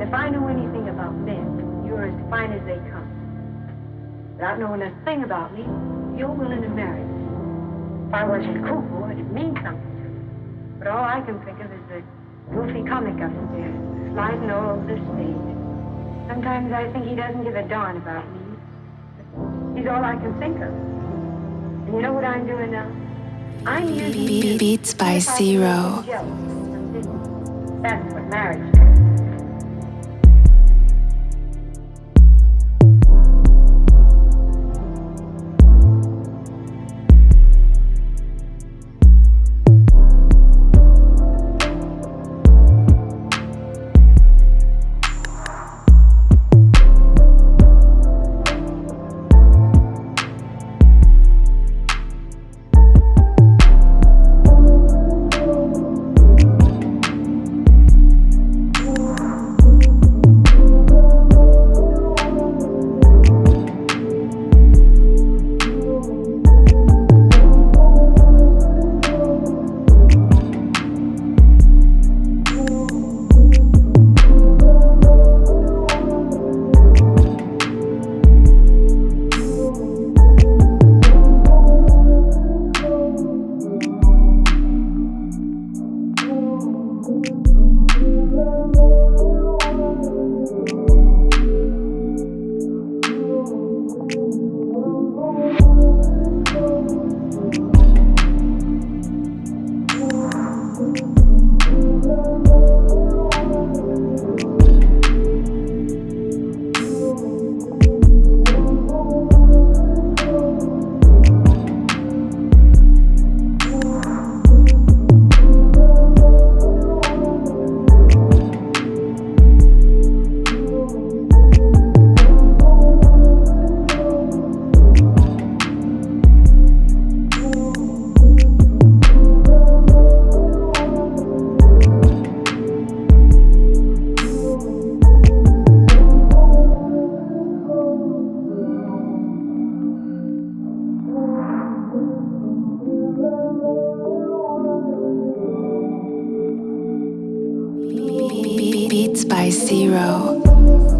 And if I know anything about men, you're as fine as they come. Without knowing a thing about me, you're willing to marry me. If I wasn't cuckoo, it'd mean something to me. But all I can think of is the goofy comic upstairs, sliding all over the stage. Sometimes I think he doesn't give a darn about me. He's all I can think of. And you know what I'm doing now? I'm using. Beats by Zero. feel jealous of something, That's what marriage is. Beats by Zero.